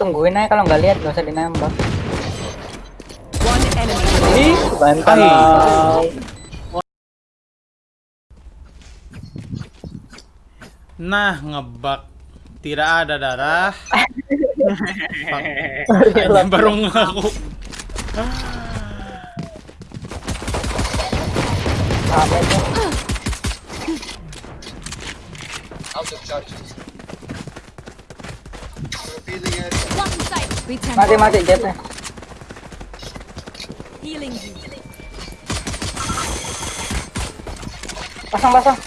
tungguin aja kalau nggak lihat nggak usah dinambah. Ih, bantal. Nah, ngebak. Tidak ada darah. Hanya baru ngaku. Sight. Mati mati jetnya. Pasang pasang.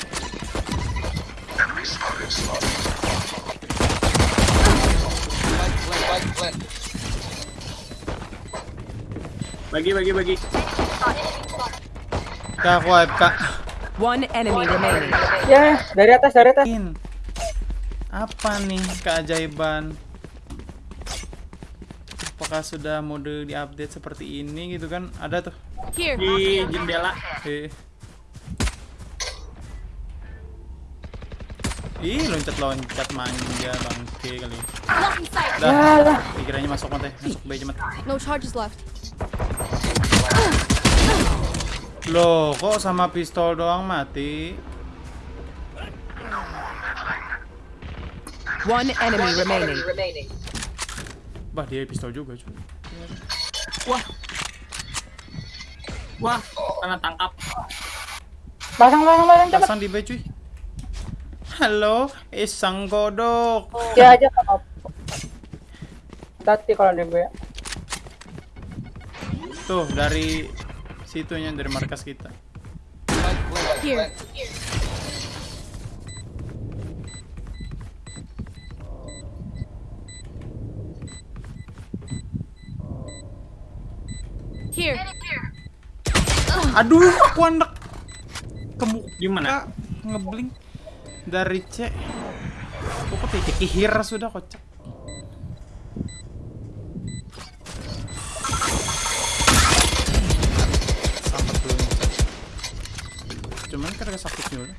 Bagi bagi bagi. Kak, aku AFK. One enemy remaining. Ya, dari atas dari atas. Apa nih keajaiban? Apakah sudah mode diupdate seperti ini gitu kan? Ada tuh. Here. Di jendela. Eh. Ih, loncat-loncat manja bangke kali. Dah, pikirannya masuk mata, masuk bayi cemat. No charges left. Loh, kok sama pistol doang mati? One enemy remaining. Bah, dia pistol juga, cuy. Wah. Wah, kena tangkap. Pasang pasang pasang cepet. Pasang di B, cuy. Halo, isang godok. Ya aja apa-apa. Tati kalau di gue. Tuh, dari situnya dari markas kita. Here. Here. Aduh, aku anak kemuka Gimana? ngebling dari C. Aku kok titik kihir sudah kocak. Sampai. Cuman karena sakitnya udah.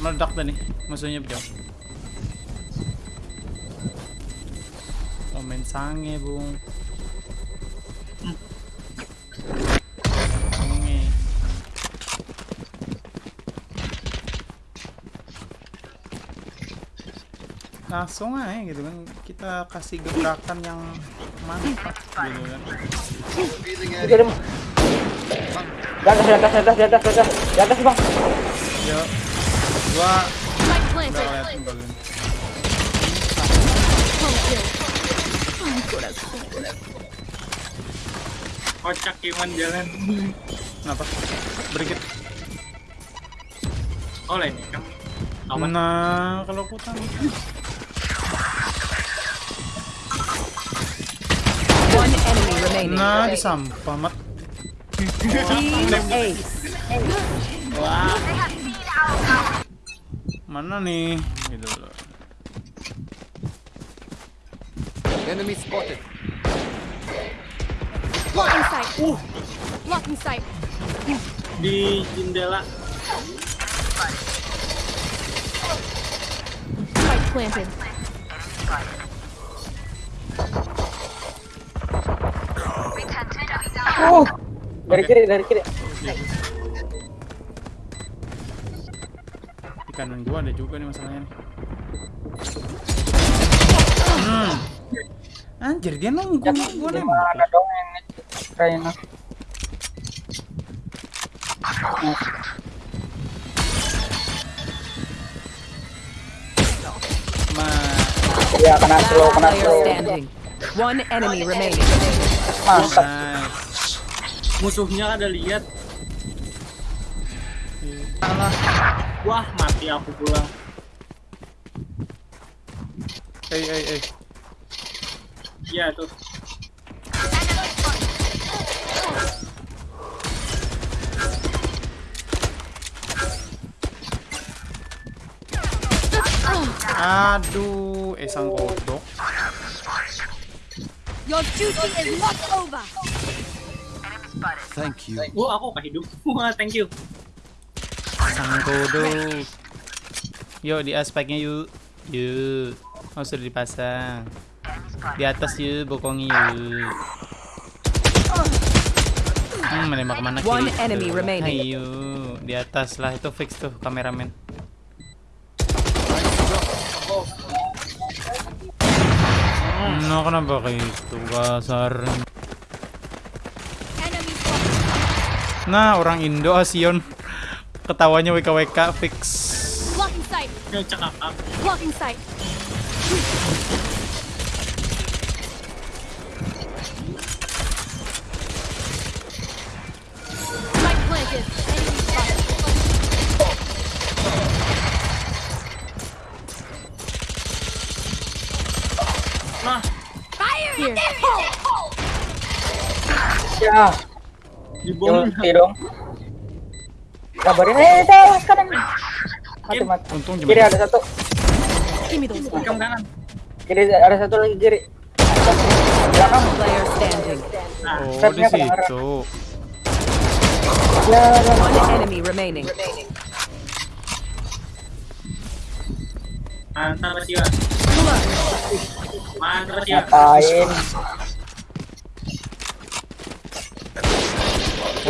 Meledak dah nih, musuhnya jauh. Main sange bung. Langsung aja gitu kan kita kasih gebrakan yang mantap gitu kan. Deh. Di atas, di atas, di atas, di atas, di atas, di atas bang. Gua. Kocak Iman jalan. Kenapa? Berikit. Oh lain kan. Aman. Nah, kalau aku tahu. Remaining. Nah, disampah mat. Wah, Mana nih? Gitu loh. Enemy spotted. Blocking sight. Blocking sight. di jendela. Spike planted. Uh, dari kiri, dari kiri. Di kanan gua ada juga nih masalahnya nih. Hmm. Anjir, dia nunggu gua nembak. Mana dong Raina? Ma- Ya kena slow, kena slow. One enemy remaining. Mantap. Musuhnya ada lihat. Wah, mati aku pulang. Eh, eh, eh. Iya tuh. Aduh, eh sang kodok. Your duty is not over. Thank you. Wah, aku kehidup. Wah, thank you. Sang kodok. Yuk di aspeknya yuk. Yuk. Oh, sudah dipasang. Di atas yuk, bokongnya yuk. Hmm, menembak ke mana One kiri? enemy Tuh. remaining. Ayo, di atas lah itu fix tuh kameramen. Nah, kenapa kayak gitu kasar? Enemy spotted. Nah, orang Indo Asion ketawanya WKWK fix. Blocking sight. Blocking sight. Nah, Fire Here. Ya, di bawah. ulti dong. Kabarin eh sekarang. Mati mati. Untung Kiri ada satu. Kamu kanan. Kiri ada satu lagi kiri. Belakang. Player standing. Oh, di situ. Ya, ya. One enemy remaining. Mantap, Sia. Mantap. Ngapain?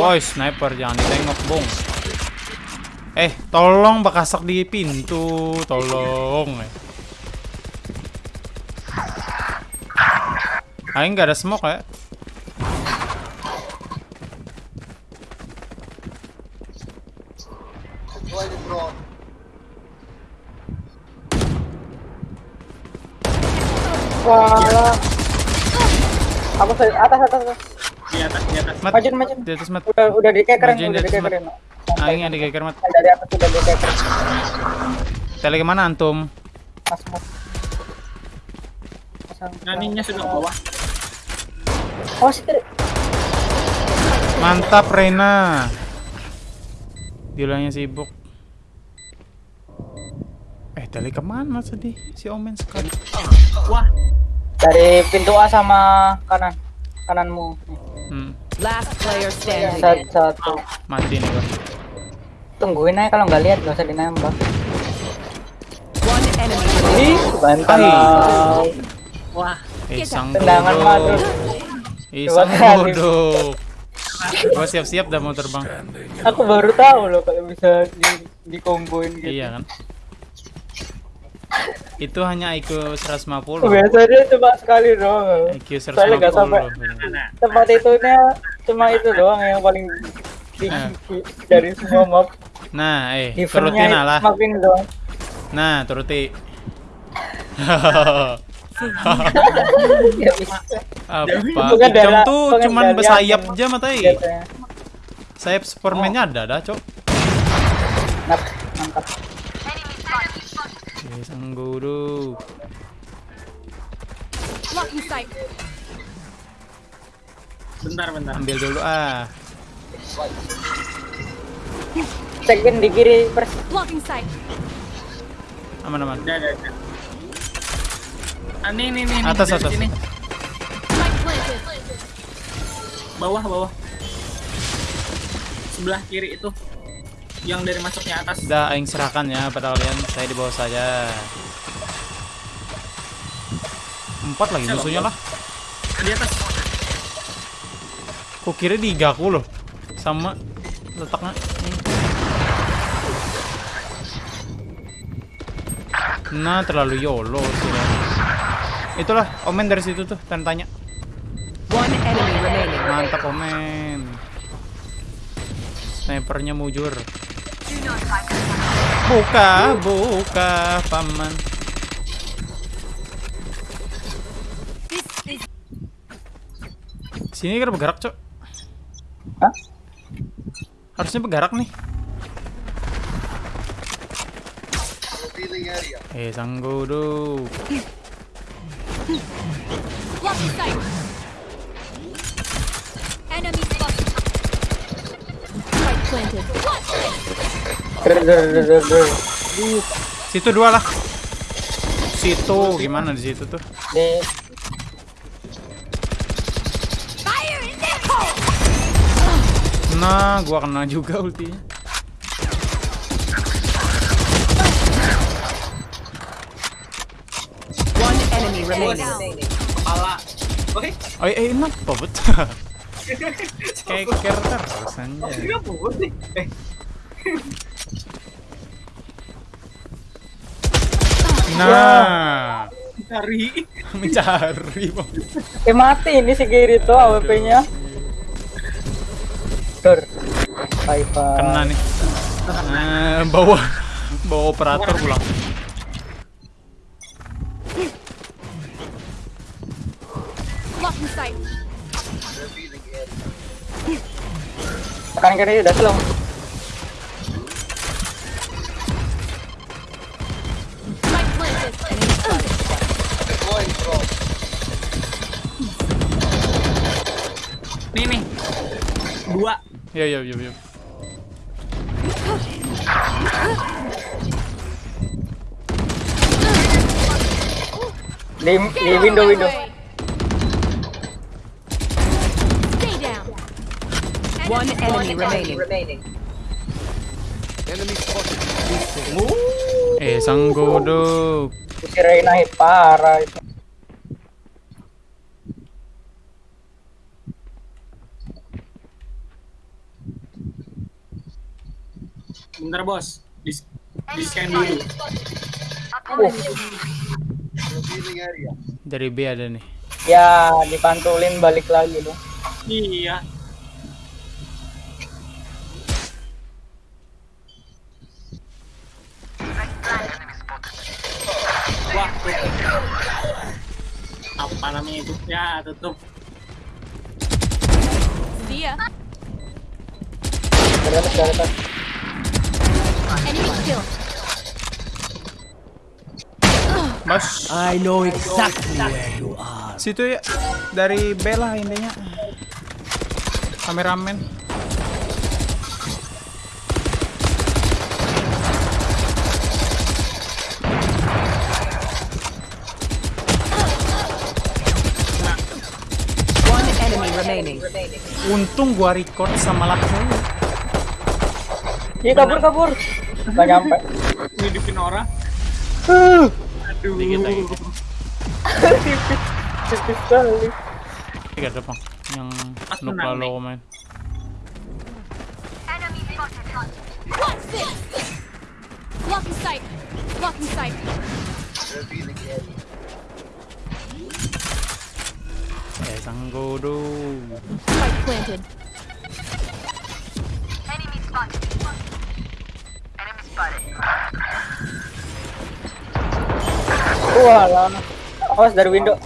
Woi, sniper jangan ditengok, Bung. Eh, tolong bakasak di pintu, tolong. Aing nggak ada smoke ya. Wah. Aku se- atas atas atas. Di atas, di atas. Mat, Majun, majun. di atas mat. Udah udah di udah atas, Mat. dikekerin. Aing yang dikeker mat. Dari atas udah dikekerin. Tele ke mana antum? Mas. Pasang. Naninya sudah ke bawah. Oh, si kiri. Mantap Rena. Dilanya sibuk. Eh, tele ke mana tadi si Omen sekali? Wah, Dari pintu A sama kanan. Kananmu. Hmm, Last player standing. Satu, satu. mati nih gua. Tungguin aja kalau nggak lihat nggak usah dinembak. One enemy. Ih, wah. Eh, sang Tendangan bodoh. madus. Eh, Dua sang kali. bodoh. Gua siap-siap dah mau terbang. Aku baru tahu loh kalau bisa di dikomboin gitu. Iya kan? Itu hanya IQ 150. Biasanya cuma sekali doang. IQ Soalnya nggak sampai 150. Nah, tempat itunya cuma itu doang yang paling tinggi dari semua map. Nah, eh, turutin lah. doang. Nah, turuti. Ya. Apa? Dala- tuh cuman bersayap aja matai. Biasanya. Sayap Superman-nya ada dah, Cok. Eh, sang guru. Blocking sight. bentar, bentar. Ambil dulu ah. Cekin di kiri pers. Blocking sight. Aman-aman. Udah, udah, udah. Ah, nih, nih, nih. nih, Atas, atas. sini. Bawah, bawah. Sebelah kiri itu. Yang dari masuknya atas. Udah aing serahkan ya pada kalian. Saya di bawah saja. Empat lagi musuhnya lah. Di atas. Kok kira digaku loh. Sama letaknya. Nah, terlalu YOLO sih. Itulah Omen dari situ tuh tanya. One enemy remaining. Mantap Omen. Snipernya mujur. Buka, buka, paman. Sini kan bergerak, Cok. Hah? Harusnya bergerak nih. Eh, sang guru. Blocking sight. Enemy spotted. Planted. Situ dua lah. Situ gimana di situ tuh? Nah, gua kena juga ultinya. enemy remaining. Kepala. Oke. Oh, eh, kenapa bet? Keker terus anjay. Iya boleh. Eh, Nah, cari. mencari bang. Eh mati ini si Giri tuh AWP-nya. Tur. Kena nih. Nah, bawa bawa operator pulang. Tekan kiri udah slow. Dua. Ya ya ya ya. Di, di window window. One enemy remaining. Enemy spotted. Eh, sang godok. Si Reina hit parah itu. Bentar bos. Di, di scan dulu. Dari B ada nih. Ya dipantulin balik lagi loh. Iya. Wah. Apa namanya itu? Ya, tutup. Dari atas dari atas. Enemy. Mas, I know exactly where you are. situ ya. Dari B lah intinya. Kameramen. One enemy remaining. Untung gua record sama langsung. Iya kabur kabur. Gak nyampe. Ngidupin orang. Aduh. Tipis sekali. Tiga depan. Yang lupa lo nih. main. What's this? Blocking sight. Blocking sight. Eh. Spike planted. Walah. Awas dari window.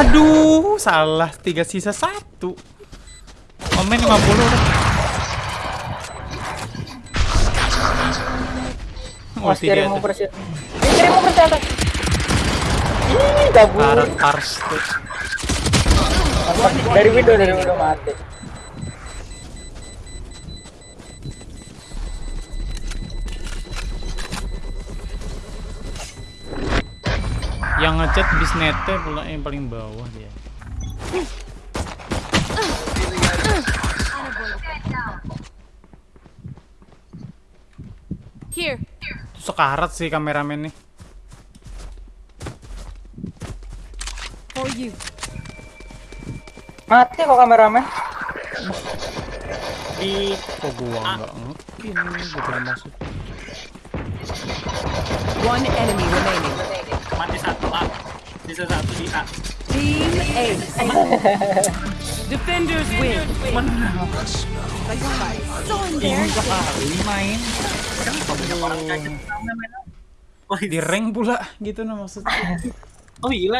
Aduh, salah. Tiga sisa satu. Omen 50 udah. Ulti kiri dia mau persen. Kiri mau persen. Ih. Dari window dari window mati. Yang ngechat bisnetnya pula yang paling bawah dia. Here. Sekarat sih kameramen nih. For you. Mati kok kameramen. Di Kok gua nggak ngekin gitu loh maksud. One enemy remaining. mati satu A. Sisa satu di A. Team Ace. Defenders win. So embarrassing. main Oh, di rank pula gitu nah maksudnya. oh gila